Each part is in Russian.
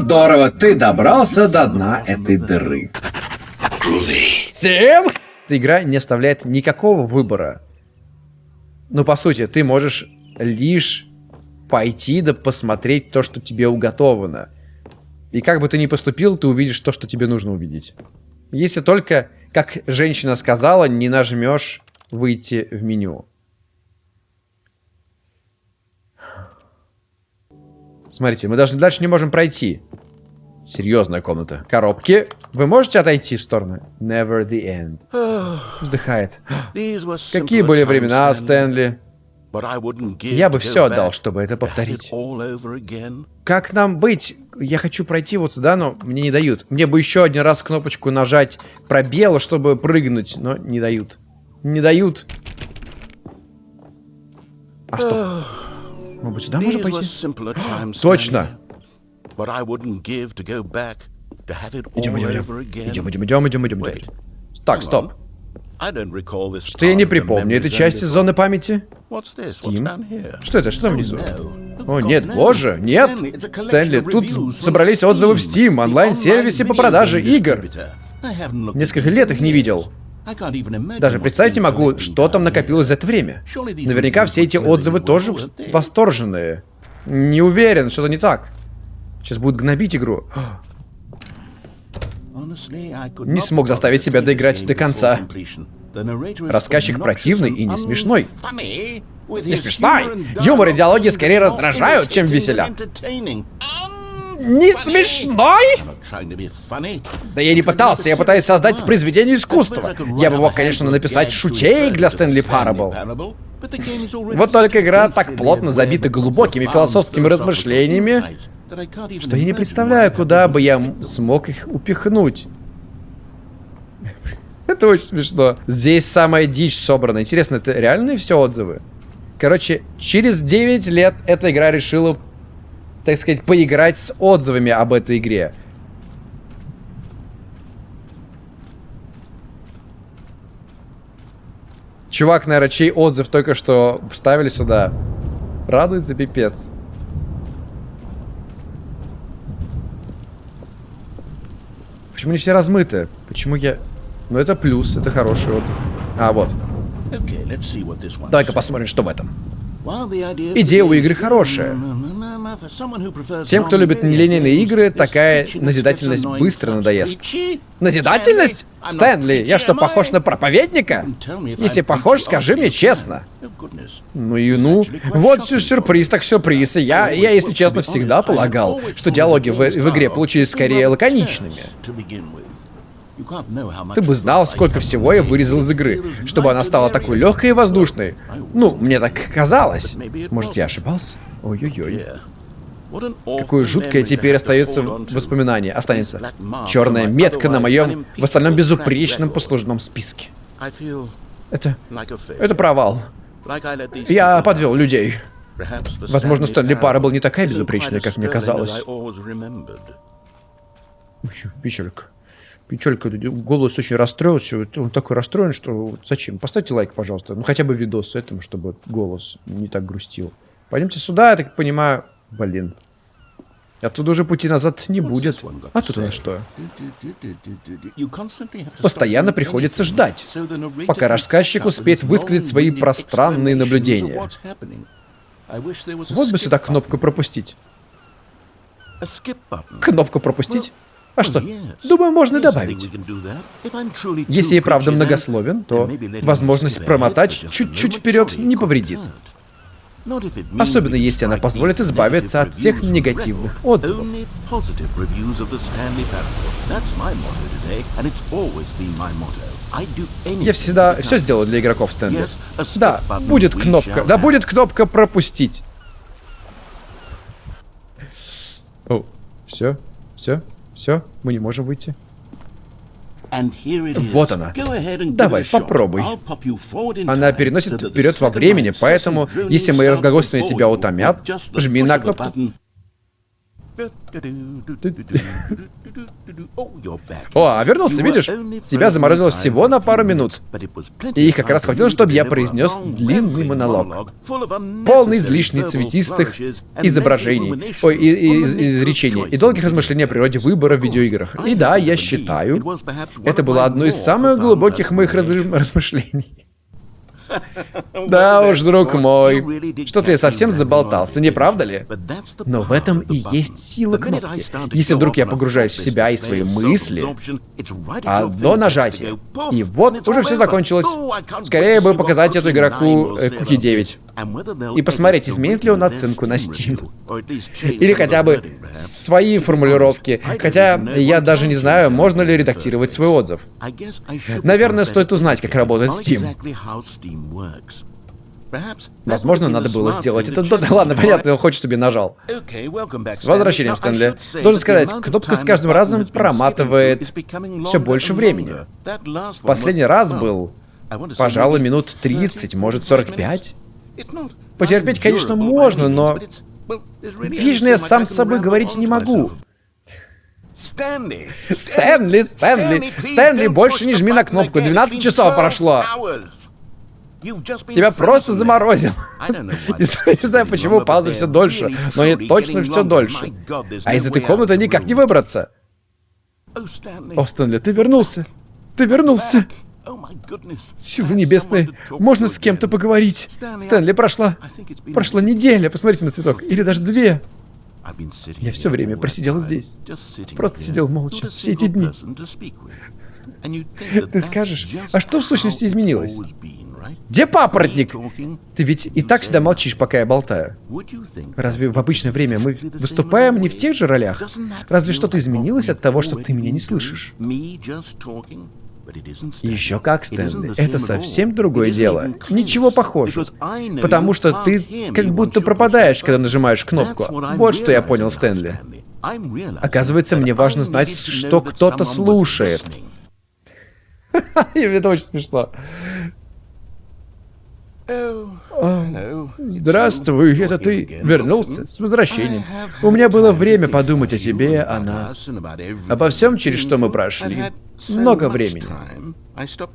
здорово, ты добрался до дна этой дыры. Всем? Игра не оставляет никакого выбора. Ну, по сути, ты можешь лишь пойти да посмотреть то, что тебе уготовано. И как бы ты ни поступил, ты увидишь то, что тебе нужно увидеть. Если только, как женщина сказала, не нажмешь выйти в меню. Смотрите, мы даже дальше не можем пройти. Серьезная комната. Коробки. Вы можете отойти в сторону? Never the end. Вздыхает. Какие были времена, Стэнли? Я бы все отдал, чтобы это повторить. Как нам быть? Я хочу пройти вот сюда, но мне не дают. Мне бы еще один раз кнопочку нажать пробел, чтобы прыгнуть, но не дают. Не дают. А что? Может сюда можно пойти? Точно! Идем, идем, идем. Идем, идем, идем, идем, идем, идем. Так, стоп. Что я не припомню этой части зоны памяти? Steam? Что это? Что там внизу? О, нет, боже, нет! Стэнли, тут собрались отзывы в Steam, онлайн-сервисе по продаже игр. Несколько лет их не видел. Даже представить не могу, что там накопилось за это время. Наверняка все эти отзывы тоже восторженные. Не уверен, что-то не так. Сейчас будут гнобить игру. Не смог заставить себя доиграть до конца. Рассказчик противный и не смешной. Не смешной? Юмор и диалоги скорее раздражают, чем веселят. Не смешной? Да я не пытался, я пытаюсь создать произведение искусства. Я бы мог, конечно, написать шутеек для Стэнли Парабл. Вот только игра так плотно забита глубокими философскими размышлениями, что я не представляю, куда бы я смог их упихнуть. Это очень смешно. Здесь самая дичь собрана. Интересно, это реальные все отзывы? Короче, через 9 лет эта игра решила, так сказать, поиграть с отзывами об этой игре. Чувак, наверное, чей отзыв только что вставили сюда. Радуется пипец. Почему не все размыты? Почему я... Ну, это плюс, это хороший отзыв. А, вот. Давай-ка посмотрим, что в этом. Идея у игры хорошая. Тем, кто любит нелинейные игры, такая назидательность быстро надоест. Назидательность? Стэнли, я что, похож на проповедника? Если похож, скажи мне честно. Ну и ну. Вот сюрприз, так сюрприз. Я, я, если честно, всегда полагал, что диалоги в, в игре получились скорее лаконичными. Ты бы знал, сколько всего я вырезал из игры, чтобы она стала такой легкой и воздушной. Ну, мне так казалось. Может, я ошибался? Ой-ой-ой. Какое жуткое теперь остается воспоминание, останется. Черная метка на моем, в остальном безупречном послужном списке. Это... Это провал. Я подвел людей. Возможно, Стэнли Пара был не такая безупречная, как мне казалось. Печалька. Печалька, голос очень расстроился. Он такой расстроен, что зачем? Поставьте лайк, пожалуйста. Ну, хотя бы видос этим, чтобы голос не так грустил. Пойдемте сюда, я так понимаю. Блин. Оттуда уже пути назад не будет. А тут у нас что? Постоянно приходится ждать, пока рассказчик успеет высказать свои пространные наблюдения. Вот бы сюда кнопку пропустить. Кнопку пропустить? А что? Думаю, можно добавить. Если и правда многословен, то возможность промотать чуть-чуть вперед не повредит. Особенно если она позволит избавиться от всех негативных отзывов. Я всегда все сделал для игроков Стэнли. Да, будет кнопка. Да будет кнопка пропустить. О, все, все, все, мы не можем выйти. Вот она. Давай, попробуй. Она переносит вперед во времени, поэтому, если мои разглагольствования тебя утомят, жми на кнопку. О, а вернулся, видишь? Тебя заморозило всего на пару минут. И их как раз хватило, чтобы я произнес длинный монолог. Полный излишне цветистых изображений, ой, и, и, изречений, и долгих размышлений о природе выбора в видеоиграх. И да, я считаю, это было одно из самых глубоких моих размышлений. Да уж, друг мой. Что-то я совсем заболтался, не правда ли? Но в этом и есть сила кнопки. Если вдруг я погружаюсь в себя и свои мысли, а до нажатия, и вот уже все закончилось. Скорее бы показать эту игроку э, Куки 9. И посмотреть, изменит ли он оценку на Steam. Или хотя бы свои формулировки. Хотя я даже не знаю, можно ли редактировать свой отзыв. Наверное, стоит узнать, как работает Steam. Возможно, надо было сделать это. Да ладно, понятно, он хочет, чтобы я нажал. С возвращением, Стэнли. Должен сказать, кнопка с каждым разом проматывает все больше времени. Последний раз был, пожалуй, минут 30, может 45. Потерпеть, конечно, можно, но... Видишь, я сам с собой говорить не могу. Стэнли, Стэнли, Стэнли, больше не жми на кнопку, 12 часов прошло. Тебя просто заморозил. Не знаю, почему пауза все дольше, но не точно все дольше. А из этой комнаты никак не выбраться. О, Стэнли, ты вернулся. Ты вернулся. Силы небесные, можно с кем-то поговорить? Стэнли, прошла... Прошла неделя, посмотрите на цветок. Или даже две. Я все время просидел здесь. Просто сидел молча все эти дни. Ты скажешь, а что в сущности изменилось? Где папоротник? Ты ведь и так всегда молчишь, пока я болтаю. Разве в обычное время мы выступаем не в тех же ролях? Разве что-то изменилось от того, что ты меня не слышишь? Еще как, Стэнли, это совсем другое дело. Ничего похожего. Потому что ты как будто пропадаешь, когда нажимаешь кнопку. Вот что я понял, Стэнли. Оказывается, мне важно знать, что кто-то слушает. Это очень смешно. Здравствуй, это ты вернулся с возвращением. У меня было время подумать о тебе, о нас, обо всем, через что мы прошли. Много времени.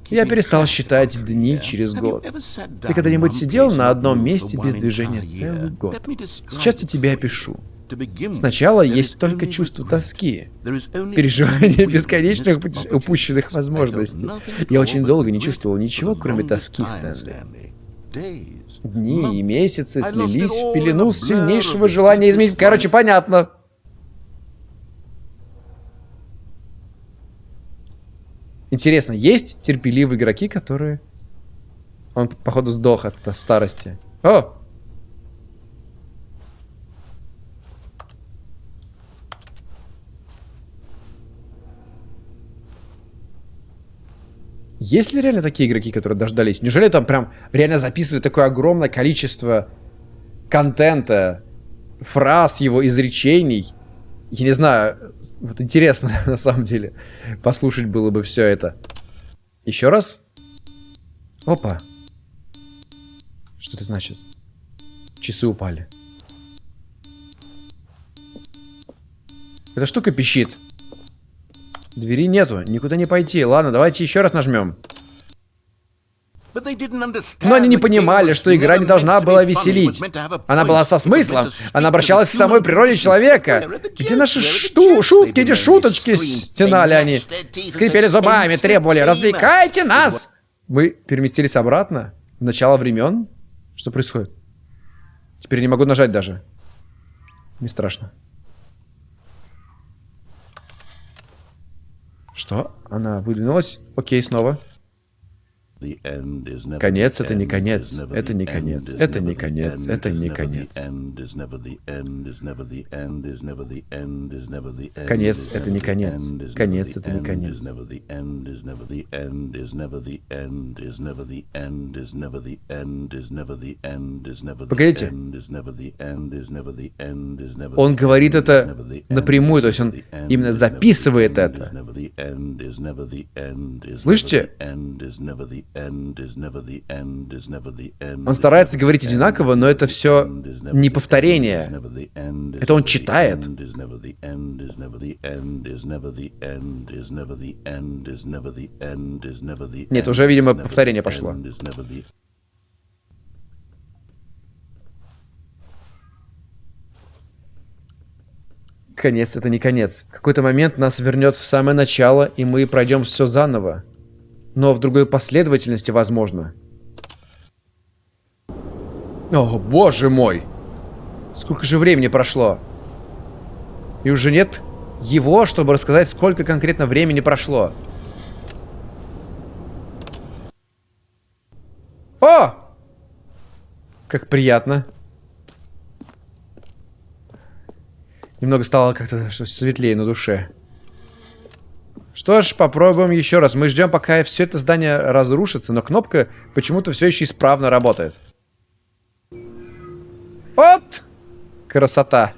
Я перестал считать дни через год. Ты когда-нибудь сидел на одном месте без движения целый год? Сейчас я тебе опишу. Сначала есть только чувство тоски, переживание бесконечных упущенных возможностей. Я очень долго не чувствовал ничего, кроме тоски, Стэнли. Дни и месяцы слились в пелену сильнейшего желания изменить. Короче, понятно. Интересно, есть терпеливые игроки, которые... Он, походу, сдох от старости. О! Есть ли реально такие игроки, которые дождались? Неужели там прям реально записывали такое огромное количество контента, фраз его изречений? Я не знаю, вот интересно на самом деле послушать было бы все это. Еще раз. Опа. Что это значит? Часы упали. Эта штука пищит. Двери нету, никуда не пойти. Ладно, давайте еще раз нажмем. Но они не понимали, что игра не должна была веселить. Она была со смыслом. Она обращалась к самой природе человека. Где наши шту шутки, эти шуточки? Стенали они. Скрипели зубами, требовали. Развлекайте нас! Мы переместились обратно? В начало времен? Что происходит? Теперь не могу нажать даже. Не страшно. Что? Она выдвинулась? Окей, снова. Конец — это не конец, это не конец, это не конец, это не конец. Конец — это не конец, конец — это не конец. Погодите. Он говорит это напрямую, то есть он именно записывает это. Слышите? Он старается говорить одинаково, но это все не повторение. Это он читает. Нет, уже, видимо, повторение пошло. Конец — это не конец. В какой-то момент нас вернет в самое начало, и мы пройдем все заново. Но в другой последовательности, возможно. О, боже мой! Сколько же времени прошло? И уже нет его, чтобы рассказать, сколько конкретно времени прошло. О! Как приятно. Немного стало как-то светлее на душе. Что ж, попробуем еще раз. Мы ждем, пока все это здание разрушится, но кнопка почему-то все еще исправно работает. Вот! Красота.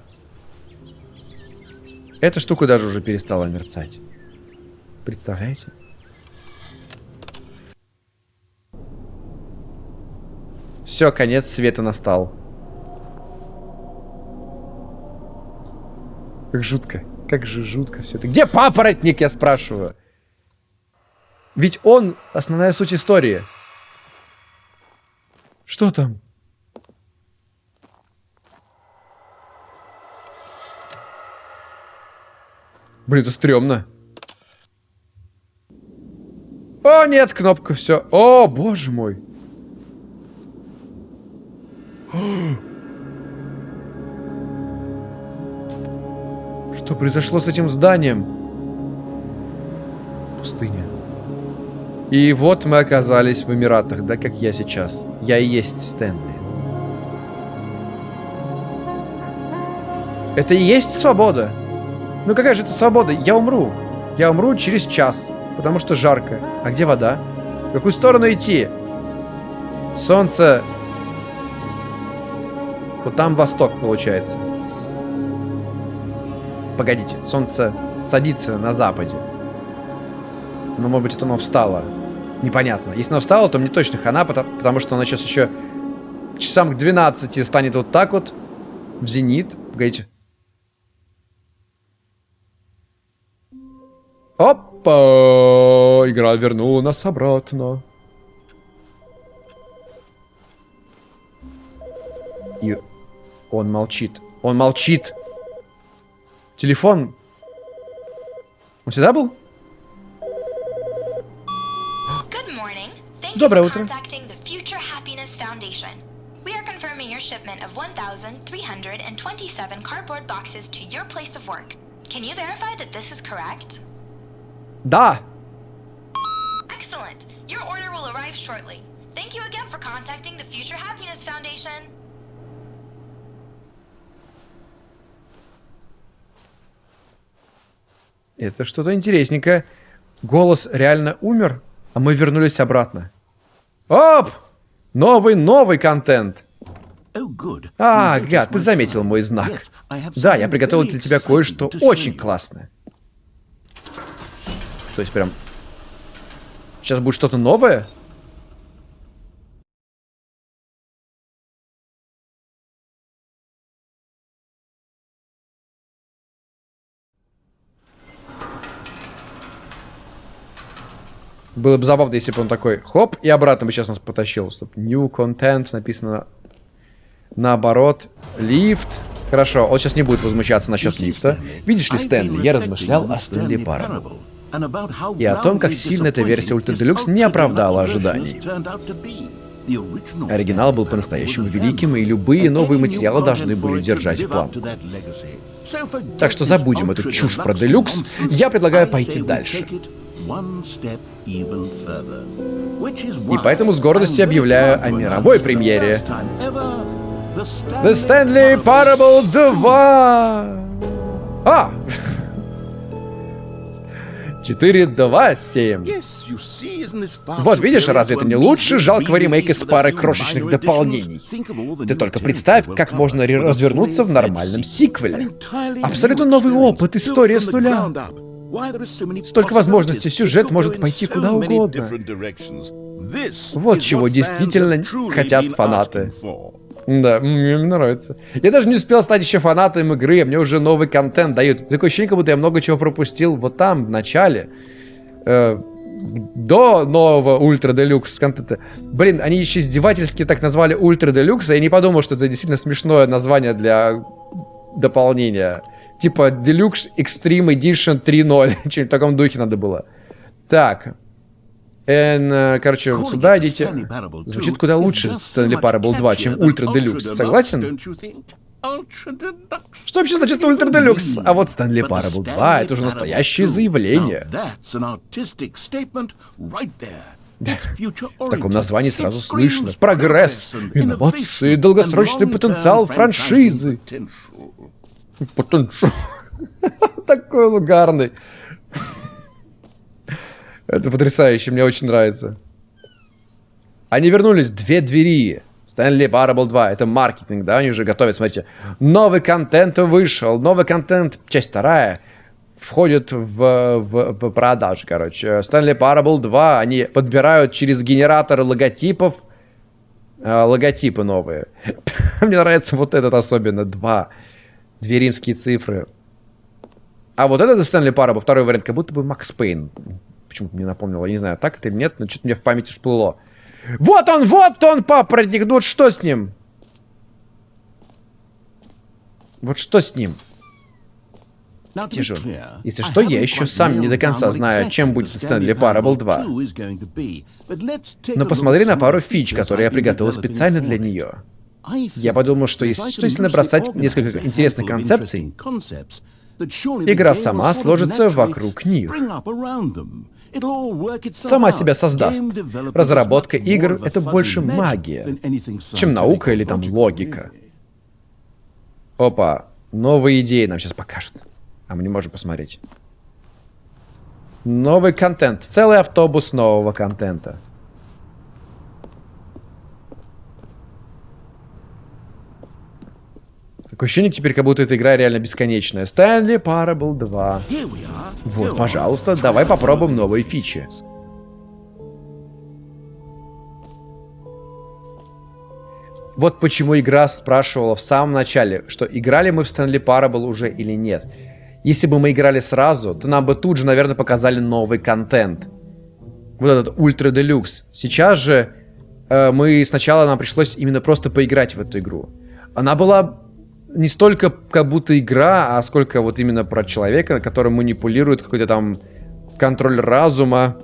Эта штука даже уже перестала мерцать. Представляете? Все, конец света настал. Как жутко. Как же жутко все это. Где папоротник, я спрашиваю? Ведь он основная суть истории. Что там? Блин, это стрёмно. О, нет, кнопка, все. О, боже мой. Произошло с этим зданием? Пустыня. И вот мы оказались в Эмиратах, да, как я сейчас. Я и есть Стэнли. Это и есть свобода? Ну какая же это свобода? Я умру. Я умру через час, потому что жарко. А где вода? В какую сторону идти? Солнце... Вот там восток, получается. Погодите, солнце садится на западе. Но, может быть, это оно встало. Непонятно. Если оно встало, то мне точно хана, потому, потому что оно сейчас еще часам к 12 станет вот так вот. В зенит. Погодите. Опа! Игра вернула нас обратно. И он молчит. Он молчит. Телефон. Он всегда был? Доброе утро. We are confirming your shipment of 1,327 cardboard boxes to your place of work. Can you verify that this is correct? Да. Excellent. Your order will arrive shortly. Thank you again for contacting the Future Happiness Foundation. Это что-то интересненькое. Голос реально умер, а мы вернулись обратно. Оп! Новый, новый контент. Oh, а, гад, ты заметил мой знак. Да, я приготовил для тебя кое-что очень классное. То есть прям... Сейчас будет что-то новое? Было бы забавно, если бы он такой, хоп, и обратно бы сейчас нас потащил. Стоп, new content написано наоборот. Лифт. Хорошо, он сейчас не будет возмущаться насчет лифта. Видишь ли, Стэнли, я размышлял о Стэнли Парабл. И о том, как сильно эта версия Ультра Делюкс не оправдала ожиданий. Оригинал был по-настоящему великим, и любые новые материалы должны были держать планку. Так что забудем эту чушь про Делюкс. Я предлагаю пойти дальше. И поэтому с гордостью объявляю о мировой премьере. The Stanley Parable 2! А! 4, 2, 7. Вот видишь, разве это не лучше жалкого ремейка с парой крошечных дополнений? Ты только представь, как можно развернуться в нормальном сиквеле. Абсолютно новый опыт, история с нуля. Столько возможностей, сюжет может пойти куда угодно. Вот чего действительно хотят фанаты. Да, мне нравится. Я даже не успел стать еще фанатом игры, а мне уже новый контент дают. Такое ощущение, как будто я много чего пропустил вот там, в начале. Э, до нового Ultra Deluxe контента. Блин, они еще издевательски так назвали Ultra Deluxe, я не подумал, что это действительно смешное название для дополнения. Типа Deluxe Extreme Edition 3.0. Что-нибудь в таком духе надо было. Так. And, э, короче, вот сюда идите. Звучит куда лучше Stanley Parable 2, чем Ultra Deluxe. Согласен? Что вообще значит Ultra Deluxe? А вот Stanley Parable 2 это уже настоящее заявление. В таком названии сразу слышно прогресс, инновации, долгосрочный потенциал франшизы. Потенциал. Такой лугарный. Это потрясающе, мне очень нравится. Они вернулись, две двери. Stanley Parable 2, это маркетинг, да, они уже готовят, смотрите. Новый контент вышел, новый контент, часть вторая, входит в, в, в продажу, короче. Stanley Parable 2, они подбирают через генератор логотипов, э, логотипы новые. Мне нравится вот этот особенно, два, две римские цифры. А вот этот Stanley Parable, второй вариант, как будто бы Макс Пейн почему-то мне напомнило. Я не знаю, так это или нет, но что-то мне в памяти всплыло. Вот он, вот он, папоротник, ну вот что с ним? Вот что с ним? Тяжело. Если что, я еще сам не до конца знаю, чем будет Стэнли Parable 2. Но посмотри на пару фич, которые я приготовил специально для нее. Я подумал, что если, что если набросать несколько интересных концепций, игра сама сложится вокруг них сама себя создаст. Разработка игр — это больше магия, чем наука или там логика. Опа, новые идеи нам сейчас покажут. А мы не можем посмотреть. Новый контент. Целый автобус нового контента. Такое ощущение теперь, как будто эта игра реально бесконечная. Stanley Parable 2. Вот, пожалуйста, давай попробуем новые фичи. Вот почему игра спрашивала в самом начале, что играли мы в Stanley Parable уже или нет. Если бы мы играли сразу, то нам бы тут же, наверное, показали новый контент. Вот этот Ультра Делюкс. Сейчас же э, мы сначала нам пришлось именно просто поиграть в эту игру. Она была не столько как будто игра, а сколько вот именно про человека, который манипулирует какой-то там контроль разума.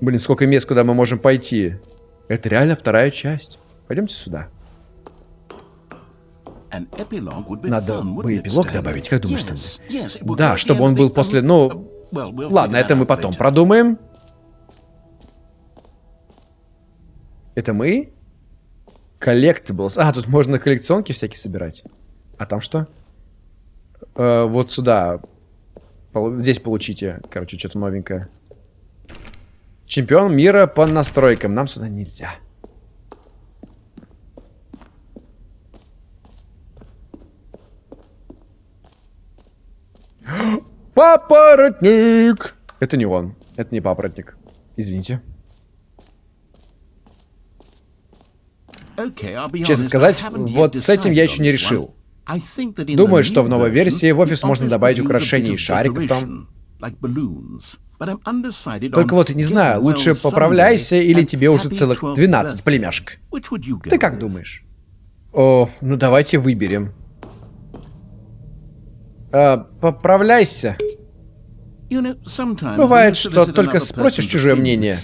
Блин, сколько мест, куда мы можем пойти. Это реально вторая часть. Пойдемте сюда. Надо бы эпилог добавить, как думаешь, ты? Да, чтобы он был после... Ну, ладно, это мы потом продумаем. Это мы? Collectibles. А, тут можно коллекционки всякие собирать. А там что? Э, вот сюда. Здесь получите, короче, что-то новенькое. Чемпион мира по настройкам. Нам сюда нельзя. Папоротник! Это не он. Это не папоротник. Извините. Честно сказать, вот с этим я еще не решил. Думаю, что в новой версии в офис можно добавить украшений и шариков там. Только вот не знаю, лучше поправляйся или тебе уже целых 12 племяшек. Ты как думаешь? О, ну давайте выберем. А, поправляйся. Бывает, что только спросишь чужое мнение,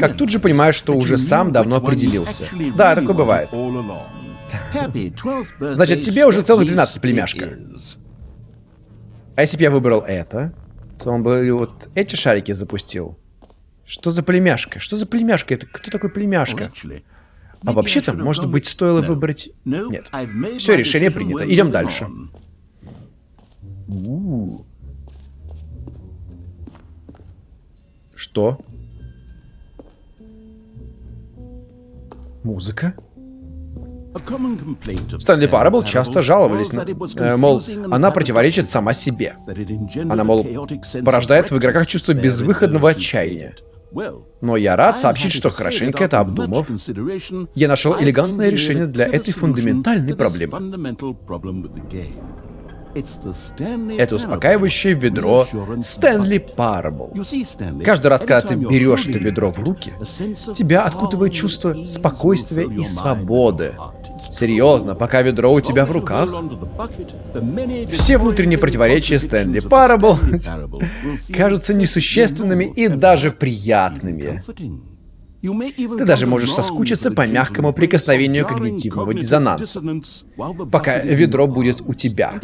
как тут же понимаешь, что уже сам давно определился. Да, такое бывает. Значит, тебе уже целых 12 племяшка. А если бы я выбрал это, то он бы вот эти шарики запустил. Что за племяшка? Что за племяшка? Это кто такой племяшка? А вообще-то, может быть, стоило выбрать... Нет. Все, решение принято. Идем дальше. Что? Музыка? Стэнли Парабл часто жаловались, на, э, мол, она противоречит сама себе. Она, мол, порождает в игроках чувство безвыходного отчаяния. Но я рад сообщить, что хорошенько это обдумав, я нашел элегантное решение для этой фундаментальной проблемы. Это успокаивающее ведро Стэнли Парабл. Каждый раз, когда ты берешь это ведро в руки, тебя окутывает чувство спокойствия и свободы. Серьезно, пока ведро у тебя в руках, все внутренние противоречия Стэнли Парабл кажутся несущественными и даже приятными. Ты даже можешь соскучиться по мягкому прикосновению когнитивного диссонанса, пока ведро будет у тебя.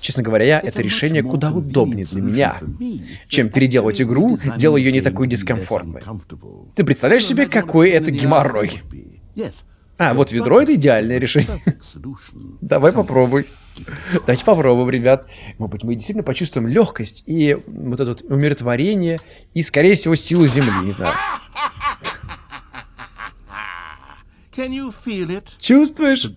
Честно говоря, это решение куда удобнее для меня, чем переделать игру, делая ее не такой дискомфортной. Ты представляешь себе, какой это геморрой? А, вот ведро — это идеальное решение. Давай попробуй. Давайте попробуем, ребят. Может быть, мы действительно почувствуем легкость и вот это вот умиротворение, и, скорее всего, силу Земли, не знаю. Чувствуешь?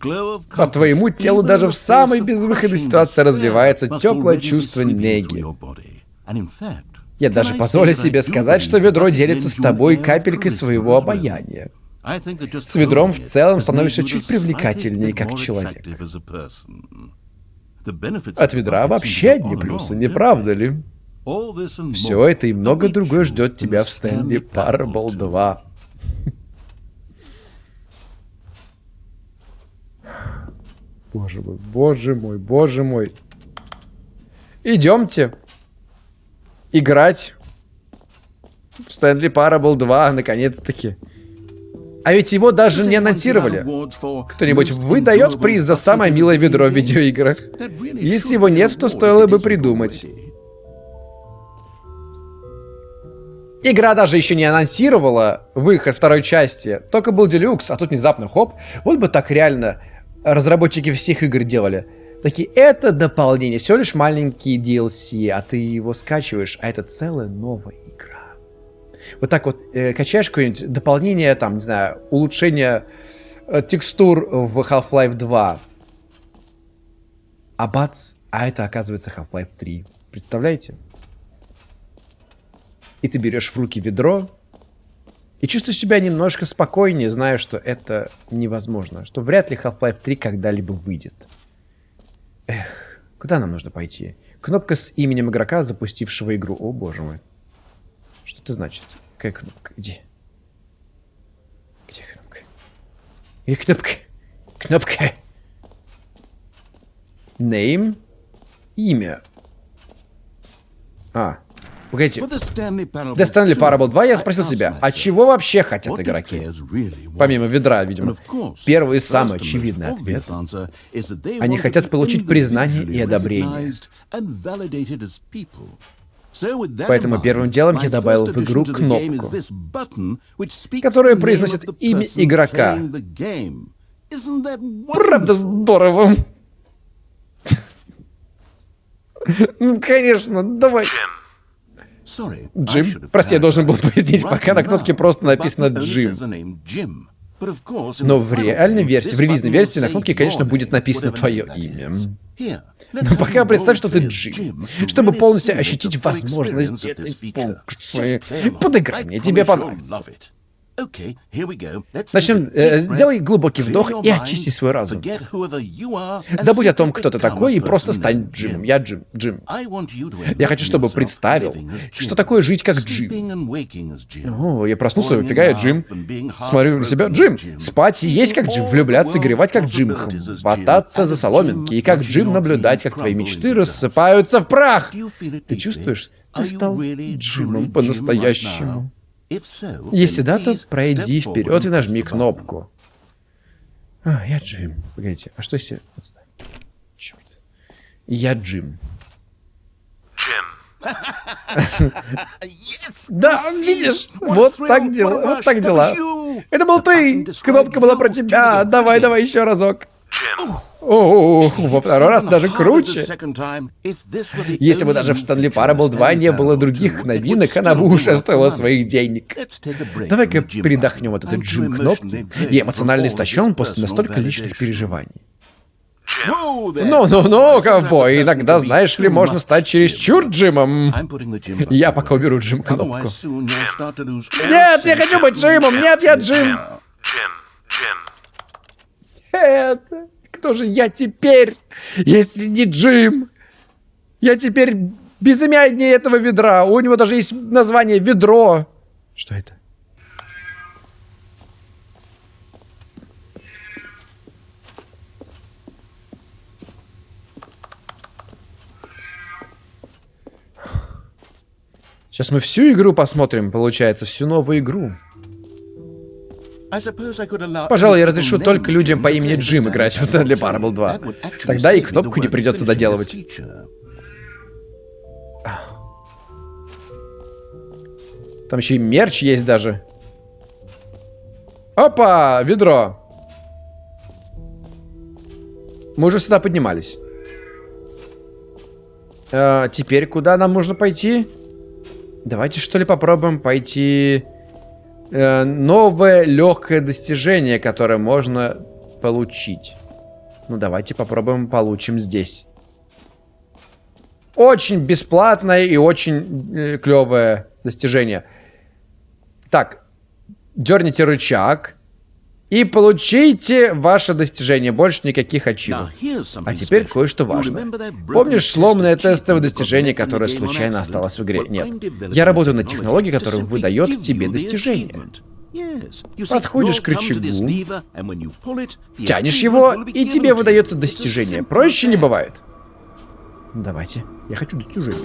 По твоему телу даже в самой безвыходной ситуации разливается теплое чувство неги. Я даже позволю себе сказать, что ведро делится с тобой капелькой своего обаяния. С ведром в целом становишься чуть привлекательнее как человек. От ведра вообще одни плюсы, не правда ли? Все это и много другое ждет тебя в Стэнли Парабл 2. Боже мой, боже мой, боже мой. Идемте играть в Стэнли Парабл 2, наконец-таки. А ведь его даже не анонсировали. Кто-нибудь выдает приз за самое милое ведро в видеоиграх? Если его нет, то стоило бы придумать. Игра даже еще не анонсировала выход второй части. Только был делюкс, а тут внезапно хоп. Вот бы так реально разработчики всех игр делали. Такие, это дополнение, всего лишь маленький DLC, а ты его скачиваешь, а это новая игра. Вот так вот э, качаешь какое-нибудь дополнение, там, не знаю, улучшение э, текстур в Half-Life 2. А бац, а это оказывается Half-Life 3. Представляете? И ты берешь в руки ведро, и чувствую себя немножко спокойнее, зная, что это невозможно. Что вряд ли Half-Life 3 когда-либо выйдет. Эх, куда нам нужно пойти? Кнопка с именем игрока, запустившего игру. О, боже мой. Что это значит? Какая кнопка? Где? Где кнопка? Где кнопка? Кнопка. Name. Имя. А, Погодите. Для Стэнли Parable 2 я спросил себя, а чего вообще хотят игроки? Помимо ведра, видимо. Первый и самый очевидный ответ. Они хотят получить признание и одобрение. Поэтому первым делом я добавил в игру кнопку, которая произносит имя игрока. Правда здорово. Ну, конечно, давай. Джим? Прости, я должен был пояснить, пока на кнопке просто написано Джим. Но в реальной версии, в релизной версии на кнопке, конечно, будет написано твое имя. Но пока представь, что ты Джим. Чтобы полностью ощутить возможность этой функции. Подыграй мне, тебе понравится. Начнем. Э, сделай глубокий вдох и очисти свой разум. Забудь о том, кто ты такой, и просто стань Джимом. Я Джим. Джим. Я хочу, чтобы представил, что такое жить как Джим. О, я проснулся, я Джим. Смотрю на себя. Джим. Спать и есть как Джим. Влюбляться и горевать как Джим. Хвататься за соломинки. И как Джим наблюдать, как твои мечты рассыпаются в прах. Ты чувствуешь? Ты стал Джимом по-настоящему. Если да, то пройди вперед и нажми кнопку. А, я Джим. Погодите, а что если... Черт. Я Джим. Да, видишь, вот так дела, вот так дела. Это был ты, кнопка была про тебя. Давай, давай еще разок. О, во второй раз даже круче. Если бы даже в Stanley Parable 2 не было других новинок, она бы уже стоила своих денег. Давай-ка передохнем от этой джим кнопки. Я эмоционально истощен после настолько личных переживаний. Ну-ну-ну, ковбой, иногда, знаешь ли, можно стать чересчур Джимом. Я пока уберу Джим кнопку. Нет, я хочу быть Джимом, нет, я Джим. Это... Кто же я теперь, если не Джим? Я теперь безымяннее этого ведра. У него даже есть название ведро. Что это? Сейчас мы всю игру посмотрим, получается, всю новую игру. Пожалуй, я разрешу только людям по имени Джим играть в Stanley Parable 2. Тогда и кнопку не придется доделывать. Там еще и мерч есть даже. Опа, ведро. Мы уже сюда поднимались. А, теперь куда нам нужно пойти? Давайте что ли попробуем пойти... Э, новое легкое достижение, которое можно получить. Ну, давайте попробуем получим здесь. Очень бесплатное и очень э, клевое достижение. Так, дерните рычаг. И получите ваше достижение. Больше никаких ачивок. А теперь кое-что важное. Помнишь сломанное тестовое достижение, которое случайно осталось в игре? Нет. Я работаю над технологией, которая выдает тебе достижение. Подходишь к рычагу, тянешь его, и тебе выдается достижение. Проще не бывает. Давайте. Я хочу достижение.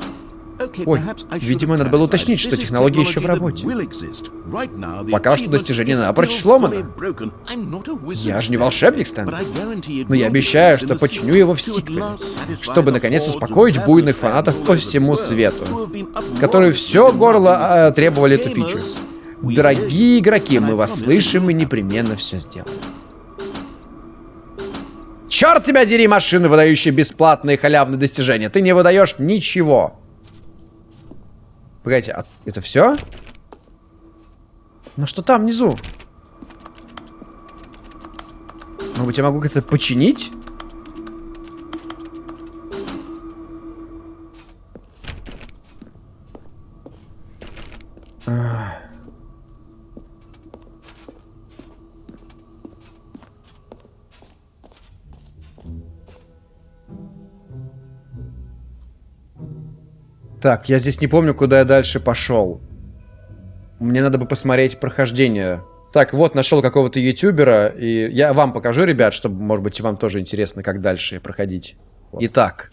Ой, видимо, надо было уточнить, что технология еще в работе. Пока что достижение напрочь сломано. Я же не волшебник, Стэн. Но я обещаю, что починю его в сиквеле, чтобы наконец успокоить буйных фанатов по всему свету, которые все горло э, требовали эту фичу. Дорогие игроки, мы вас слышим и непременно все сделаем. Черт тебя дери, машины, выдающие бесплатные халявные достижения. Ты не выдаешь ничего. Погодите, а это все? Ну что там внизу? Может быть, я могу как-то починить? Так, я здесь не помню, куда я дальше пошел. Мне надо бы посмотреть прохождение. Так, вот, нашел какого-то ютубера, и я вам покажу, ребят, чтобы, может быть, вам тоже интересно, как дальше проходить. Вот. Итак.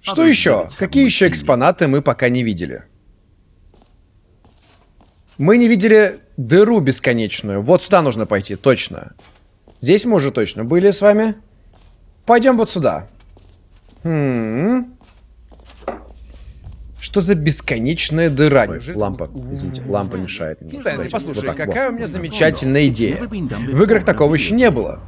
Что еще? Какие еще экспонаты мы пока не видели? Мы не видели дыру бесконечную. Вот сюда нужно пойти, точно. Здесь мы уже точно были с вами. Пойдем вот сюда. Хм. Что за бесконечная дыра? Ой, лампа, извините, лампа мешает. Мне. Стэнли, послушай, вот какая вот. у меня замечательная идея. В играх такого еще не было.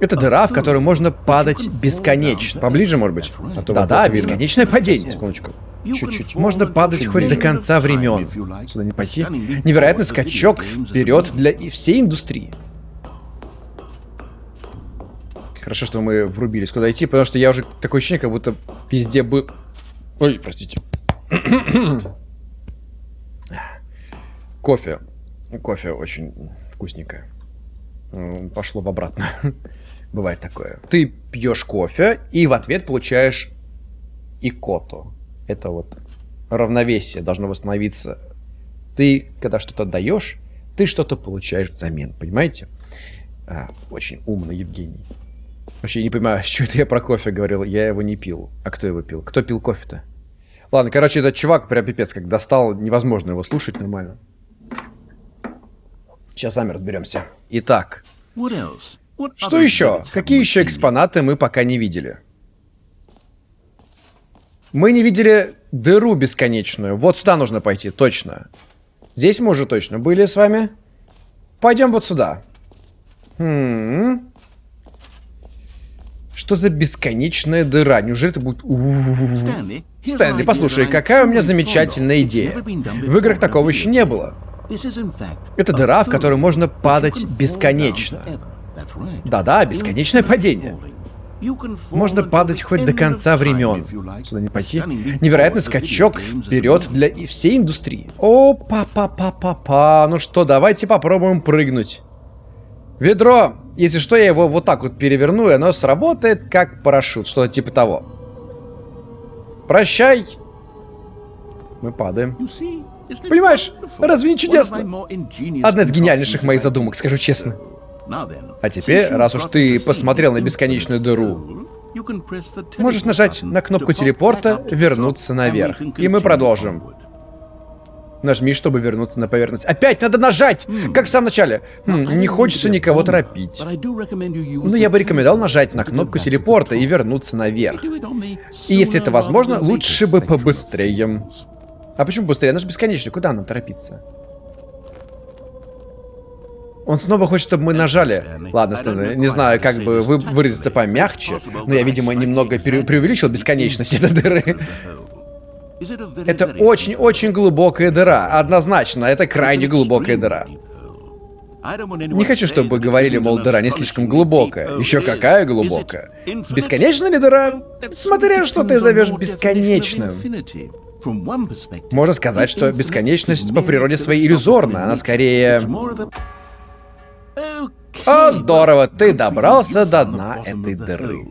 Это дыра, в которую можно падать бесконечно. Поближе, может быть? А Да-да, бесконечное падение. Секундочку. Чуть-чуть. Можно падать хоть до конца времен. Сюда не пойти. Невероятный скачок вперед для всей индустрии. Хорошо, что мы врубились, куда идти, потому что я уже такое ощущение, как будто везде бы Ой, простите. Кофе. Кофе очень вкусненькое. Пошло в обратно. Бывает такое. Ты пьешь кофе и в ответ получаешь икоту. Это вот равновесие должно восстановиться. Ты, когда что-то даешь, ты что-то получаешь взамен, понимаете? А, очень умно, Евгений. Вообще не понимаю, что это я про кофе говорил. Я его не пил. А кто его пил? Кто пил кофе-то? Ладно, короче, этот чувак прям пипец как достал. Невозможно его слушать нормально. Сейчас сами разберемся. Итак. Что еще? Какие еще экспонаты мы пока не видели? Мы не видели дыру бесконечную. Вот сюда нужно пойти, точно. Здесь мы уже точно были с вами. Пойдем вот сюда. Хм. Что за бесконечная дыра? Неужели это будет... Стэнли, Стэнли, послушай, какая у меня замечательная идея. В играх такого еще не было. Это дыра, в которую можно падать бесконечно. Да-да, бесконечное падение. Можно падать хоть до конца времен. Сюда не пойти. Невероятный скачок вперед для всей индустрии. О, па-па-па-па-па. Ну что, давайте попробуем прыгнуть. Ведро. Если что, я его вот так вот переверну, и оно сработает как парашют. Что-то типа того. Прощай. Мы падаем. Понимаешь, разве не чудесно? Одна из гениальнейших моих задумок, скажу честно. А теперь, раз уж ты посмотрел на бесконечную дыру, можешь нажать на кнопку телепорта «Вернуться наверх». И мы продолжим. Нажми, чтобы вернуться на поверхность. Опять надо нажать! Как в самом начале. Хм, не хочется никого торопить. Но я бы рекомендовал нажать на кнопку телепорта и вернуться наверх. И если это возможно, лучше бы побыстрее. А почему быстрее? Она же бесконечная. Куда нам торопиться? Он снова хочет, чтобы мы нажали. Ладно, Стэн, не знаю, как бы вы выразиться помягче, но я, видимо, немного преувеличил бесконечность этой дыры. Это очень-очень глубокая дыра. Однозначно, это крайне глубокая дыра. Не хочу, чтобы говорили, мол, дыра не слишком глубокая. Еще какая глубокая? Бесконечная ли дыра? Смотря, что ты зовешь бесконечным. Можно сказать, что бесконечность по природе своей иллюзорна. Она скорее... О, здорово, ты добрался до дна этой дыры.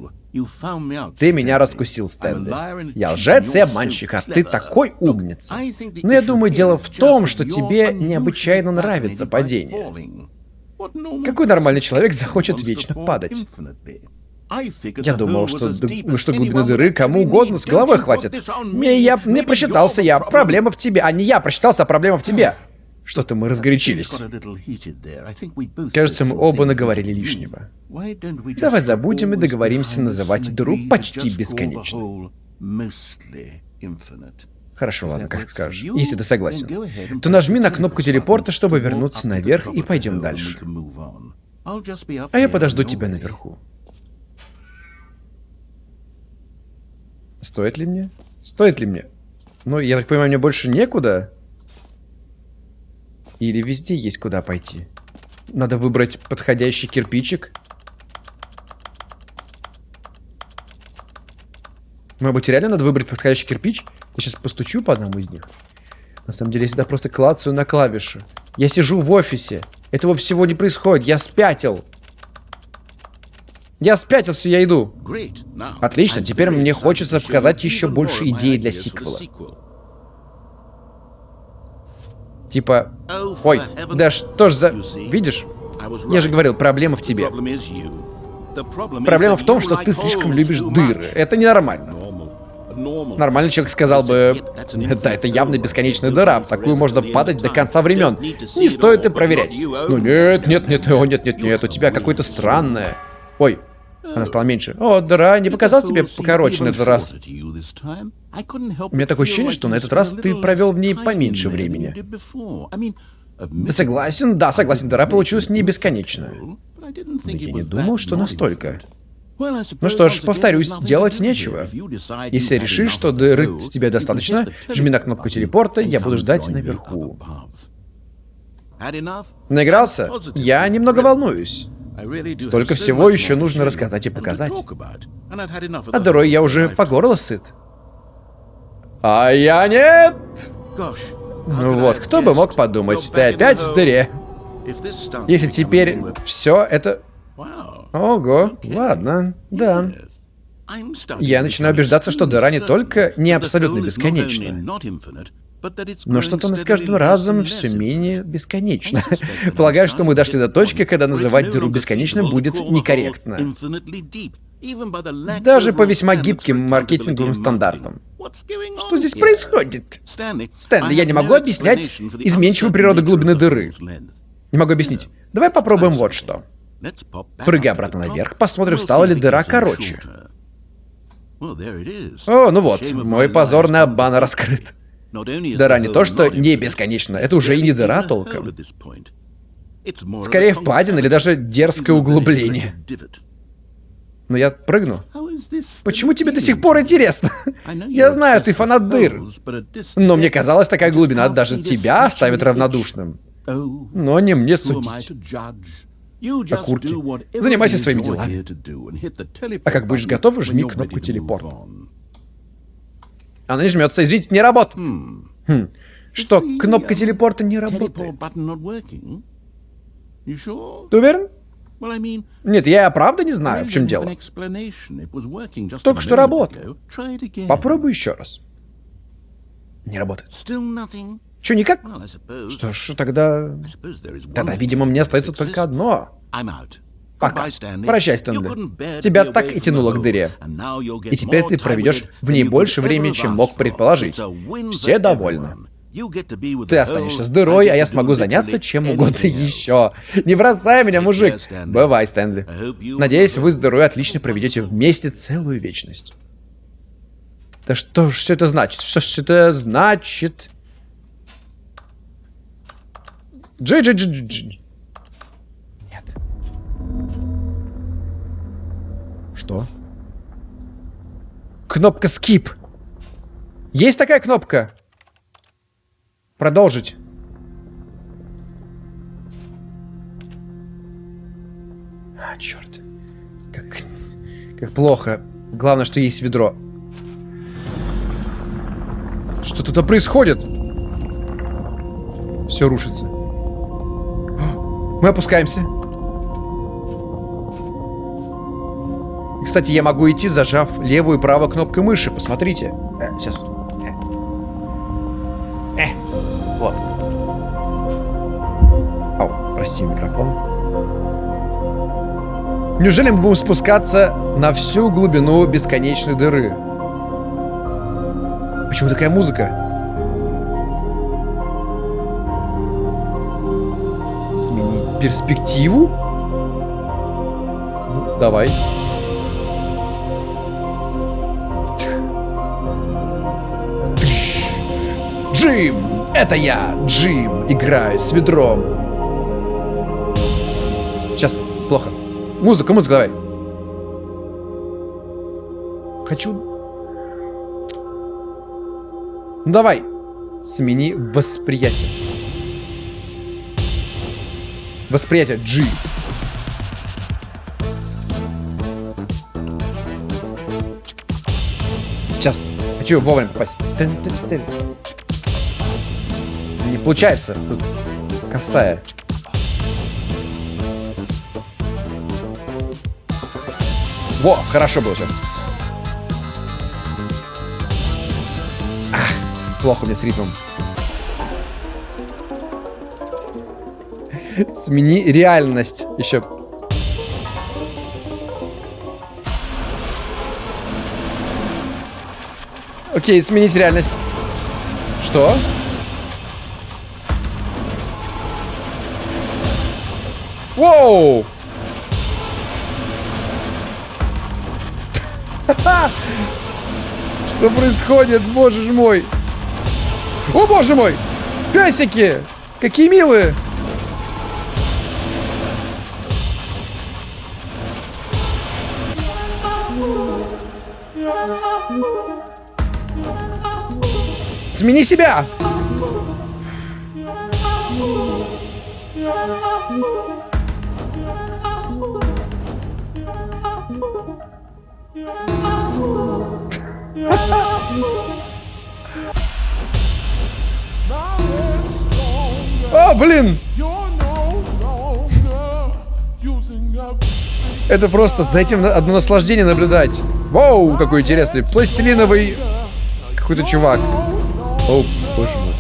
Ты меня раскусил, Стэнли. Я лжец и обманщик, а ты такой умница. Но я думаю, дело в том, что тебе необычайно нравится падение. Какой нормальный человек захочет вечно падать? Я думал, что, что глубины дыры кому угодно с головой хватит. Не, я не просчитался я. Проблема в тебе. А не я просчитался, а проблема в тебе. Что-то мы разгорячились. Кажется, мы оба наговорили лишнего. Давай забудем и договоримся называть дыру почти бесконечной. Хорошо, ладно, как скажешь. Если ты согласен. То нажми на кнопку телепорта, чтобы вернуться наверх, и пойдем дальше. А я подожду тебя наверху. Стоит ли мне? Стоит ли мне? Ну, я так понимаю, мне больше некуда. Или везде есть куда пойти? Надо выбрать подходящий кирпичик. Может быть, реально надо выбрать подходящий кирпич? Я сейчас постучу по одному из них. На самом деле, я всегда просто клацаю на клавиши. Я сижу в офисе. Этого всего не происходит. Я спятил. Я спятил, все, я иду. Отлично, теперь мне хочется показать еще больше идей для сиквела. Типа, ой, да что ж за... Видишь? Я же говорил, проблема в тебе. Проблема в том, что ты слишком любишь дыры. Это ненормально. Нормальный человек сказал бы, да, это явно бесконечная дыра, в такую можно падать до конца времен. Не стоит и проверять. Ну нет, нет, нет, о, нет, нет, нет, у тебя какое-то странное. Ой, она стала меньше. О, дыра, не показал себе покороче на этот раз. У меня такое ощущение, что на этот раз ты провел в ней поменьше времени. Ты согласен? Да, согласен, дыра получилась не бесконечная. я не думал, что настолько. Ну что ж, повторюсь, делать нечего. Если решишь, что дыры с тебя достаточно, жми на кнопку телепорта, я буду ждать наверху. Наигрался? Я немного волнуюсь. Столько всего еще нужно рассказать и показать. А дырой я уже по горло сыт. А я нет! Ну вот, кто бы мог подумать, ты опять в дыре. Если теперь все это... Ого, ладно, да. Я начинаю убеждаться, что дыра не только не абсолютно бесконечна, но что-то с каждым разом все менее бесконечно. Полагаю, что мы дошли до точки, когда называть дыру бесконечным будет некорректно. Даже по весьма гибким маркетинговым стандартам. Что здесь происходит? Стэнли, я не могу объяснять изменчивую природу глубины дыры. Не могу объяснить. Давай попробуем вот что. Прыгай обратно наверх, посмотрим, стала ли дыра короче. О, ну вот, мой позорный обман раскрыт. Дыра не то, что не бесконечно, это уже и не дыра толком. Скорее впадина или даже дерзкое углубление. Но я прыгну. Почему тебе до сих пор интересно? Я знаю, ты фанат дыр. Но мне казалось, такая глубина даже тебя оставит равнодушным. Но не мне судить. окурки. Занимайся своими делами. А как будешь готов, жми кнопку телепорт. Она не жмется, извините, не работает. Хм. Что, кнопка телепорта не работает? Ты уверен? Нет, я правда не знаю, в чем дело. Только что работает. Попробуй еще раз. Не работает. Че, никак? Что ж, тогда... Тогда, видимо, мне остается только одно. Пока. Прощай, Стэнли. Тебя так и тянуло к дыре. И теперь ты проведешь в ней больше времени, чем мог предположить. Все довольны. Ты останешься с дырой, а я смогу заняться чем угодно еще. Не бросай меня, мужик. Бывай, Стэнли. Надеюсь, вы с дырой отлично проведете вместе целую вечность. Да что ж все это значит? Что ж это значит? Джи Что? Кнопка skip. Есть такая кнопка? Продолжить. А, черт. Как, как плохо. Главное, что есть ведро. Что тут происходит? Все рушится. Мы опускаемся. Кстати, я могу идти, зажав левую и правую кнопку мыши. Посмотрите. Э, сейчас. Э. э. Вот. Ау, прости, микрофон. Неужели мы будем спускаться на всю глубину бесконечной дыры? Почему такая музыка? Сменить перспективу? Ну, давай. Джим! Это я, Джим, играю с ведром. Сейчас, плохо. Музыка, музыка, давай. Хочу ну давай, смени восприятие. Восприятие G. Сейчас. Хочу вовремя попасть. Не получается. Тут косая. Во, хорошо было сейчас. Плохо мне с ритмом. Смени реальность. Еще. Окей, сменить реальность. Что? Воу! Что происходит, боже мой? О, боже мой! Песики! Какие милые! Смени себя! Блин! Это просто за этим одно наслаждение наблюдать. Вау, какой интересный. Пластилиновый какой-то чувак. О, боже мой.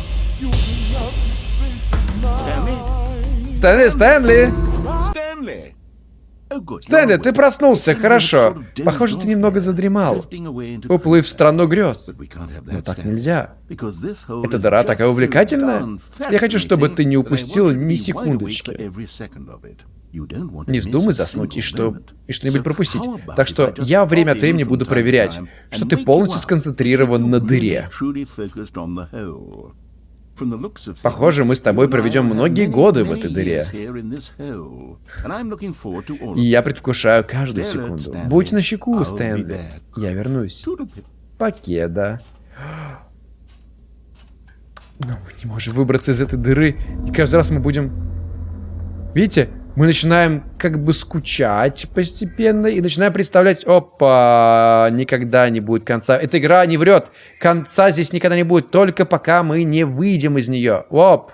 Стэнли, Стэнли! Стэнли, ты проснулся, хорошо. Похоже, ты немного задремал. Уплыв в страну грез. Но так нельзя. Эта дыра такая увлекательная. Я хочу, чтобы ты не упустил ни секундочки. Не вздумай заснуть и что и что-нибудь пропустить. Так что я время от времени буду проверять, что ты полностью сконцентрирован на дыре. Похоже, мы с тобой проведем многие годы в этой дыре. И я предвкушаю каждую секунду. Будь начеку, Стэнли. Я вернусь. Покеда. Но мы не можем выбраться из этой дыры. И каждый раз мы будем... Видите? Мы начинаем как бы скучать постепенно и начинаем представлять, опа, никогда не будет конца. Эта игра не врет. Конца здесь никогда не будет, только пока мы не выйдем из нее. Оп.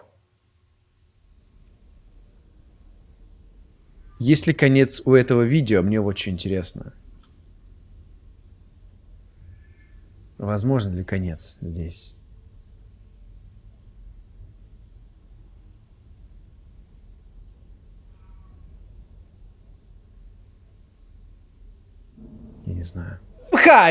Есть ли конец у этого видео? Мне очень интересно. Возможно ли конец здесь? Я не знаю.